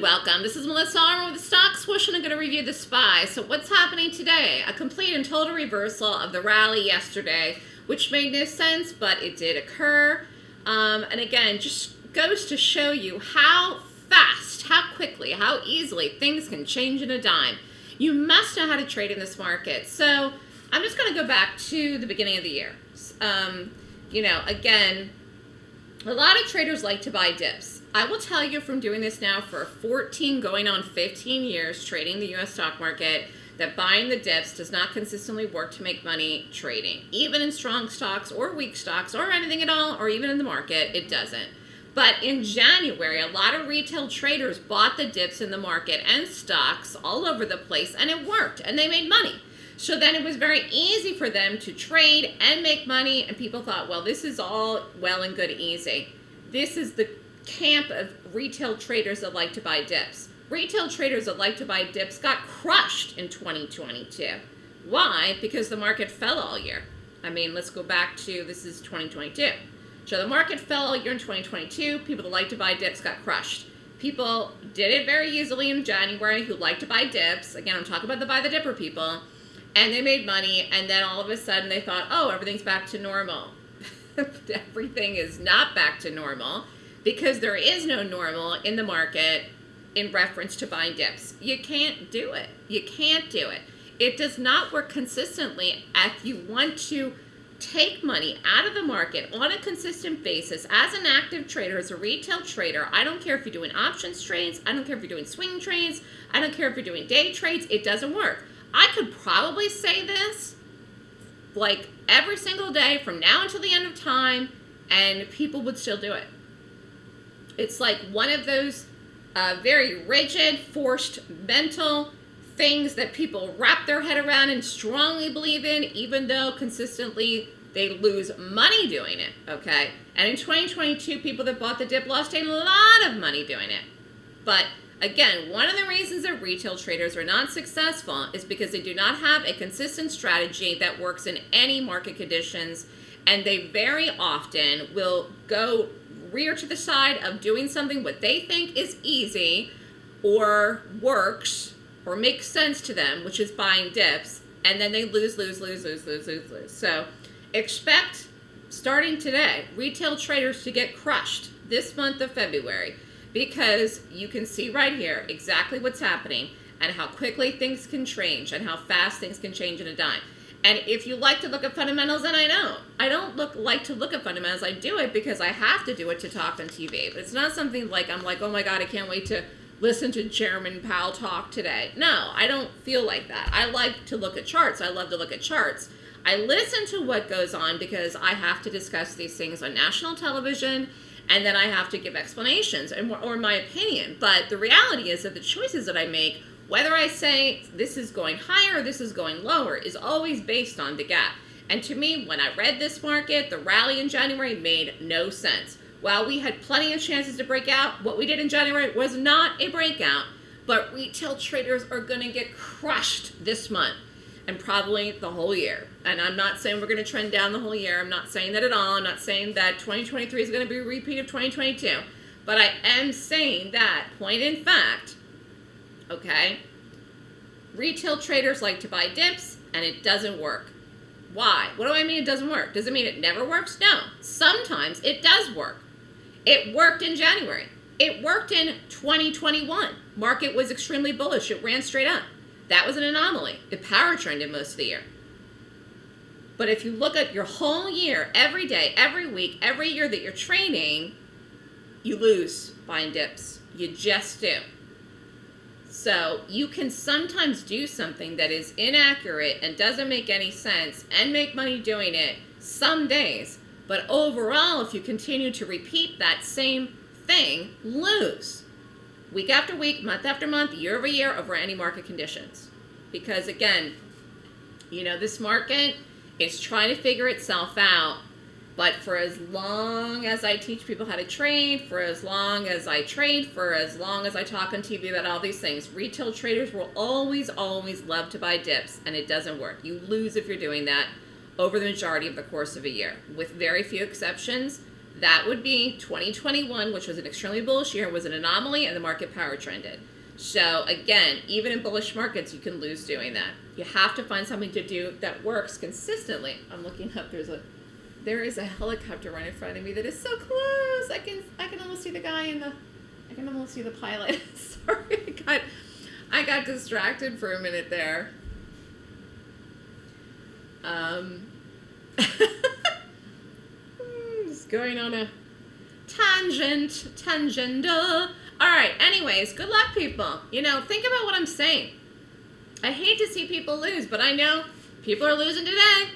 welcome. This is Melissa Armo with the Stock Swoosh and I'm going to review the SPY. So what's happening today? A complete and total reversal of the rally yesterday, which made no sense, but it did occur. Um, and again, just goes to show you how fast, how quickly, how easily things can change in a dime. You must know how to trade in this market. So I'm just going to go back to the beginning of the year. Um, you know, again, a lot of traders like to buy dips. I will tell you from doing this now for 14 going on 15 years trading the US stock market that buying the dips does not consistently work to make money trading. Even in strong stocks or weak stocks or anything at all or even in the market, it doesn't. But in January, a lot of retail traders bought the dips in the market and stocks all over the place and it worked and they made money. So then it was very easy for them to trade and make money. And people thought, well, this is all well and good easy. This is the camp of retail traders that like to buy dips. Retail traders that like to buy dips got crushed in 2022. Why? Because the market fell all year. I mean, let's go back to, this is 2022. So the market fell all year in 2022. People that like to buy dips got crushed. People did it very easily in January who like to buy dips. Again, I'm talking about the buy the dipper people and they made money and then all of a sudden they thought oh everything's back to normal everything is not back to normal because there is no normal in the market in reference to buying dips you can't do it you can't do it it does not work consistently if you want to take money out of the market on a consistent basis as an active trader, as a retail trader. I don't care if you're doing options trades. I don't care if you're doing swing trades. I don't care if you're doing day trades. It doesn't work. I could probably say this like every single day from now until the end of time and people would still do it. It's like one of those uh, very rigid, forced mental things that people wrap their head around and strongly believe in, even though consistently they lose money doing it, okay? And in 2022, people that bought the dip lost a lot of money doing it. But Again, one of the reasons that retail traders are not successful is because they do not have a consistent strategy that works in any market conditions, and they very often will go rear to the side of doing something what they think is easy or works or makes sense to them, which is buying dips, and then they lose, lose, lose, lose, lose, lose, lose. So expect, starting today, retail traders to get crushed this month of February because you can see right here exactly what's happening and how quickly things can change and how fast things can change in a dime. And if you like to look at fundamentals, and I don't, I don't look like to look at fundamentals. I do it because I have to do it to talk on TV. But it's not something like I'm like, oh my God, I can't wait to listen to Chairman Powell talk today. No, I don't feel like that. I like to look at charts. I love to look at charts. I listen to what goes on because I have to discuss these things on national television and then I have to give explanations and, or my opinion. But the reality is that the choices that I make, whether I say this is going higher or this is going lower, is always based on the gap. And to me, when I read this market, the rally in January made no sense. While we had plenty of chances to break out, what we did in January was not a breakout, but retail traders are going to get crushed this month and probably the whole year. And I'm not saying we're going to trend down the whole year. I'm not saying that at all. I'm not saying that 2023 is going to be a repeat of 2022. But I am saying that, point in fact, okay, retail traders like to buy dips and it doesn't work. Why? What do I mean it doesn't work? Does it mean it never works? No. Sometimes it does work. It worked in January. It worked in 2021. Market was extremely bullish. It ran straight up. That was an anomaly. It power trended most of the year. But if you look at your whole year, every day, every week, every year that you're trading, you lose buying dips. You just do. So you can sometimes do something that is inaccurate and doesn't make any sense and make money doing it some days. But overall, if you continue to repeat that same thing, lose week after week, month after month, year over year over any market conditions. Because again, you know, this market is trying to figure itself out. But for as long as I teach people how to trade, for as long as I trade, for as long as I talk on TV about all these things, retail traders will always, always love to buy dips, and it doesn't work. You lose if you're doing that over the majority of the course of a year. With very few exceptions, That would be 2021, which was an extremely bullish year, was an anomaly, and the market power trended. So again, even in bullish markets, you can lose doing that. You have to find something to do that works consistently. I'm looking up. There's a there is a helicopter right in front of me that is so close. I can I can almost see the guy in the I can almost see the pilot. Sorry, I got I got distracted for a minute there. Um, going on a tangent, tangential. All right. Anyways, good luck, people. You know, think about what I'm saying. I hate to see people lose, but I know people are losing today.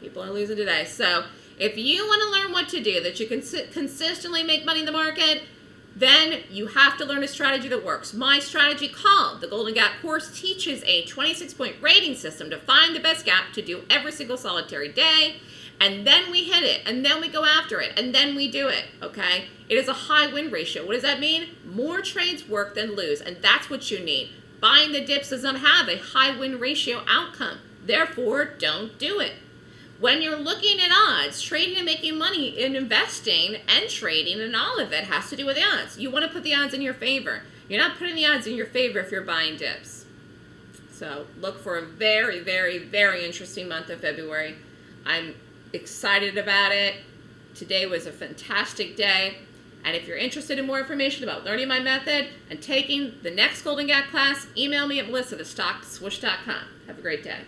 People are losing today. So if you want to learn what to do that you can consistently make money in the market, then you have to learn a strategy that works. My strategy called the Golden Gap course teaches a 26 point rating system to find the best gap to do every single solitary day. And then we hit it, and then we go after it, and then we do it, okay? It is a high win ratio. What does that mean? More trades work than lose, and that's what you need. Buying the dips does not have a high win ratio outcome. Therefore, don't do it when you're looking at odds, trading and making money in investing and trading and all of it has to do with the odds. You want to put the odds in your favor. You're not putting the odds in your favor if you're buying dips. So look for a very, very, very interesting month of February. I'm excited about it. Today was a fantastic day. And if you're interested in more information about learning my method and taking the next Golden Gap class, email me at melissa. Have a great day.